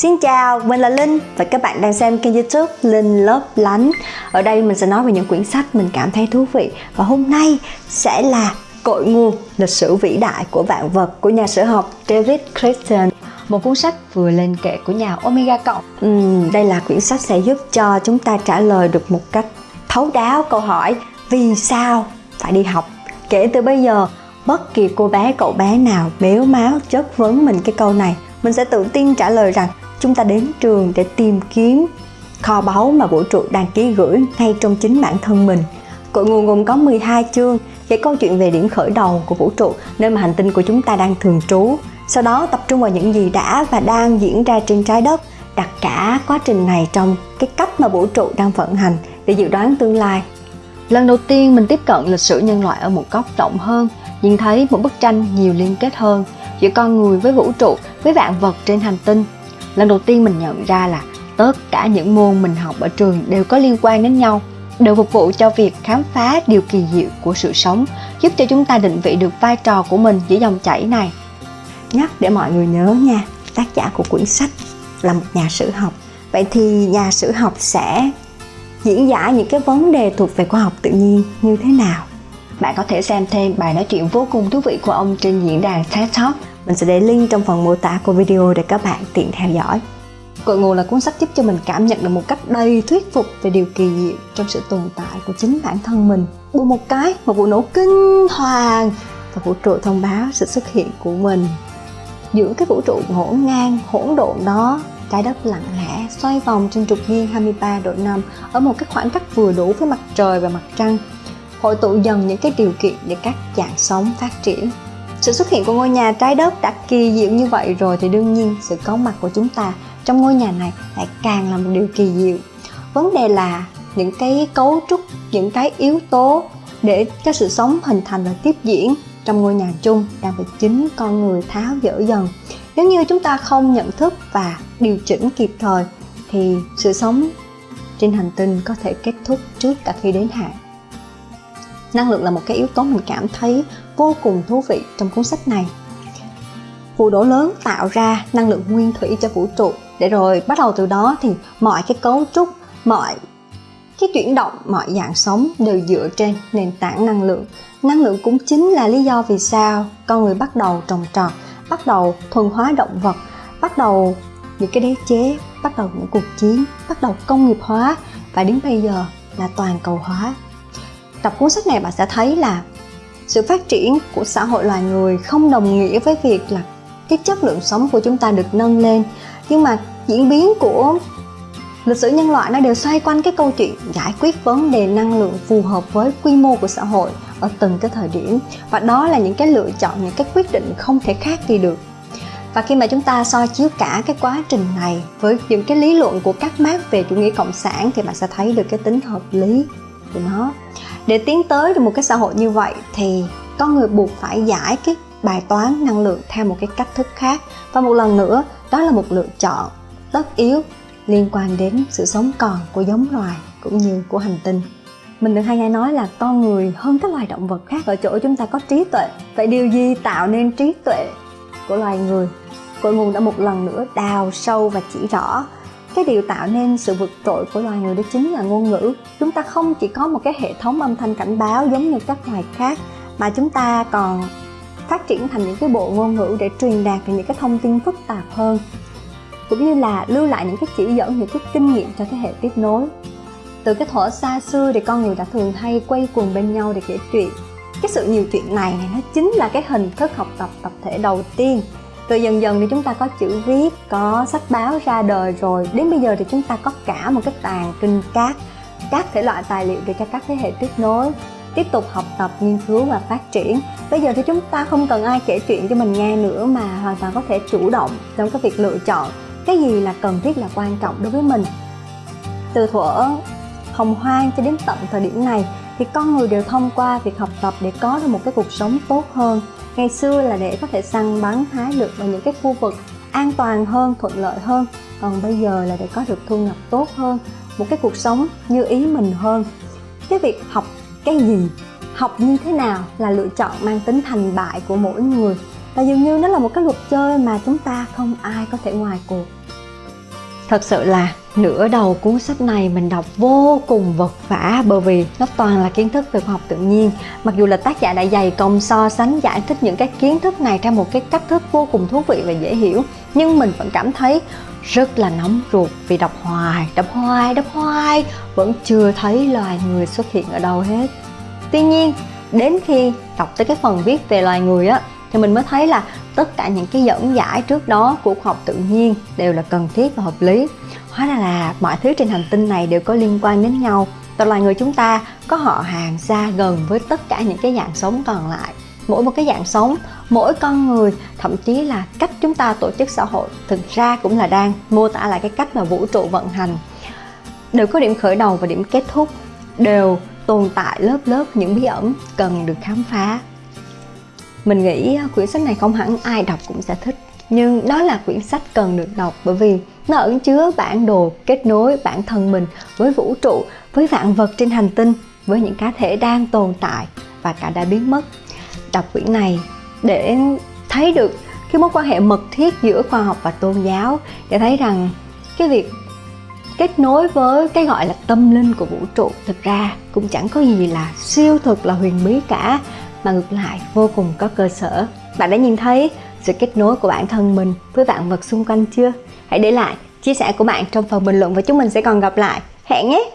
Xin chào, mình là Linh và các bạn đang xem kênh youtube Linh Lớp Lánh. Ở đây mình sẽ nói về những quyển sách mình cảm thấy thú vị Và hôm nay sẽ là Cội nguồn lịch sử vĩ đại của vạn vật của nhà sử học David Christian một cuốn sách vừa lên kệ của nhà Omega Cộng. Uhm, Đây là quyển sách sẽ giúp cho chúng ta trả lời được một cách thấu đáo câu hỏi Vì sao phải đi học? Kể từ bây giờ, bất kỳ cô bé cậu bé nào béo máu chất vấn mình cái câu này mình sẽ tự tin trả lời rằng chúng ta đến trường để tìm kiếm kho báu mà vũ trụ đang ký gửi ngay trong chính bản thân mình. Cội nguồn gồm có 12 chương kể câu chuyện về điểm khởi đầu của vũ trụ, nơi mà hành tinh của chúng ta đang thường trú. Sau đó tập trung vào những gì đã và đang diễn ra trên trái đất, đặt cả quá trình này trong cái cách mà vũ trụ đang vận hành để dự đoán tương lai. Lần đầu tiên mình tiếp cận lịch sử nhân loại ở một góc rộng hơn, nhìn thấy một bức tranh nhiều liên kết hơn giữa con người với vũ trụ, với vạn vật trên hành tinh lần đầu tiên mình nhận ra là tất cả những môn mình học ở trường đều có liên quan đến nhau đều phục vụ cho việc khám phá điều kỳ diệu của sự sống giúp cho chúng ta định vị được vai trò của mình giữa dòng chảy này. Nhắc để mọi người nhớ nha tác giả của quyển sách là một nhà sử học. Vậy thì nhà sử học sẽ diễn giải những cái vấn đề thuộc về khoa học tự nhiên như thế nào? Bạn có thể xem thêm bài nói chuyện vô cùng thú vị của ông trên diễn đàn TED Talk mình sẽ để link trong phần mô tả của video để các bạn tiện theo dõi. Cội nguồn là cuốn sách giúp cho mình cảm nhận được một cách đầy thuyết phục về điều kỳ diệu trong sự tồn tại của chính bản thân mình. Bù một cái, một vụ nổ kinh hoàng và vũ trụ thông báo sự xuất hiện của mình. Giữa cái vũ trụ ngổn ngang, hỗn độn đó, trái đất lặng lẽ xoay vòng trên trục nghiêng 23 độ 5 ở một cái khoảng cách vừa đủ với mặt trời và mặt trăng hội tụ dần những cái điều kiện để các dạng sống phát triển sự xuất hiện của ngôi nhà trái đất đã kỳ diệu như vậy rồi thì đương nhiên sự có mặt của chúng ta trong ngôi nhà này lại càng là một điều kỳ diệu. Vấn đề là những cái cấu trúc, những cái yếu tố để cho sự sống hình thành và tiếp diễn trong ngôi nhà chung đang bị chính con người tháo dỡ dần. Nếu như chúng ta không nhận thức và điều chỉnh kịp thời thì sự sống trên hành tinh có thể kết thúc trước cả khi đến hạn. Năng lượng là một cái yếu tố mình cảm thấy vô cùng thú vị trong cuốn sách này. Vụ nổ lớn tạo ra năng lượng nguyên thủy cho vũ trụ. Để rồi bắt đầu từ đó thì mọi cái cấu trúc, mọi cái chuyển động, mọi dạng sống đều dựa trên nền tảng năng lượng. Năng lượng cũng chính là lý do vì sao con người bắt đầu trồng trọt, bắt đầu thuần hóa động vật, bắt đầu những cái đế chế, bắt đầu những cuộc chiến, bắt đầu công nghiệp hóa. Và đến bây giờ là toàn cầu hóa. Đọc cuốn sách này bạn sẽ thấy là sự phát triển của xã hội loài người không đồng nghĩa với việc là cái chất lượng sống của chúng ta được nâng lên. Nhưng mà diễn biến của lịch sử nhân loại nó đều xoay quanh cái câu chuyện giải quyết vấn đề năng lượng phù hợp với quy mô của xã hội ở từng cái thời điểm. Và đó là những cái lựa chọn, những cái quyết định không thể khác đi được. Và khi mà chúng ta so chiếu cả cái quá trình này với những cái lý luận của các mác về chủ nghĩa cộng sản thì bạn sẽ thấy được cái tính hợp lý của nó để tiến tới được một cái xã hội như vậy thì con người buộc phải giải cái bài toán năng lượng theo một cái cách thức khác. Và một lần nữa, đó là một lựa chọn tất yếu liên quan đến sự sống còn của giống loài cũng như của hành tinh. Mình được hay nghe nói là con người hơn các loài động vật khác. Ở chỗ chúng ta có trí tuệ, vậy điều gì tạo nên trí tuệ của loài người? Cội nguồn đã một lần nữa đào sâu và chỉ rõ cái điều tạo nên sự vượt trội của loài người đó chính là ngôn ngữ. Chúng ta không chỉ có một cái hệ thống âm thanh cảnh báo giống như các loài khác, mà chúng ta còn phát triển thành những cái bộ ngôn ngữ để truyền đạt những cái thông tin phức tạp hơn, cũng như là lưu lại những cái chỉ dẫn, những cái kinh nghiệm cho thế hệ tiếp nối. Từ cái thuở xa xưa thì con người đã thường hay quay quần bên nhau để kể chuyện. Cái sự nhiều chuyện này này, nó chính là cái hình thức học tập tập thể đầu tiên rồi dần dần thì chúng ta có chữ viết, có sách báo ra đời rồi. Đến bây giờ thì chúng ta có cả một cái tàn kinh cát các thể loại tài liệu để cho các thế hệ tiếp nối, tiếp tục học tập, nghiên cứu và phát triển. Bây giờ thì chúng ta không cần ai kể chuyện cho mình nghe nữa mà hoàn toàn có thể chủ động trong cái việc lựa chọn cái gì là cần thiết, là quan trọng đối với mình. Từ thuở hồng hoang cho đến tận thời điểm này thì con người đều thông qua việc học tập để có được một cái cuộc sống tốt hơn. Ngày xưa là để có thể săn bắn hái được vào những cái khu vực an toàn hơn, thuận lợi hơn. Còn bây giờ là để có được thu nhập tốt hơn, một cái cuộc sống như ý mình hơn. Cái việc học cái gì, học như thế nào là lựa chọn mang tính thành bại của mỗi người. Và dường như nó là một cái luật chơi mà chúng ta không ai có thể ngoài cuộc. Thật sự là nửa đầu cuốn sách này mình đọc vô cùng vật vả bởi vì nó toàn là kiến thức về khoa học tự nhiên. Mặc dù là tác giả đã dày công so sánh giải thích những cái kiến thức này theo một cái cách thức vô cùng thú vị và dễ hiểu, nhưng mình vẫn cảm thấy rất là nóng ruột vì đọc hoài, đọc hoài, đọc hoài vẫn chưa thấy loài người xuất hiện ở đâu hết. Tuy nhiên, đến khi đọc tới cái phần viết về loài người á thì mình mới thấy là tất cả những cái dẫn giải trước đó của khoa học tự nhiên đều là cần thiết và hợp lý. Hóa ra là mọi thứ trên hành tinh này đều có liên quan đến nhau. Và loài người chúng ta có họ hàng xa gần với tất cả những cái dạng sống còn lại. Mỗi một cái dạng sống, mỗi con người, thậm chí là cách chúng ta tổ chức xã hội, thực ra cũng là đang mô tả lại cái cách mà vũ trụ vận hành. Đều có điểm khởi đầu và điểm kết thúc, đều tồn tại lớp lớp những bí ẩn cần được khám phá mình nghĩ quyển sách này không hẳn ai đọc cũng sẽ thích. Nhưng đó là quyển sách cần được đọc bởi vì nó ẩn chứa bản đồ kết nối bản thân mình với vũ trụ, với vạn vật trên hành tinh, với những cá thể đang tồn tại và cả đã biến mất. Đọc quyển này để thấy được cái mối quan hệ mật thiết giữa khoa học và tôn giáo để thấy rằng cái việc kết nối với cái gọi là tâm linh của vũ trụ thực ra cũng chẳng có gì là siêu thực, là huyền bí cả mà ngược lại vô cùng có cơ sở. Bạn đã nhìn thấy sự kết nối của bản thân mình với vạn vật xung quanh chưa? Hãy để lại chia sẻ của bạn trong phần bình luận và chúng mình sẽ còn gặp lại. Hẹn nhé!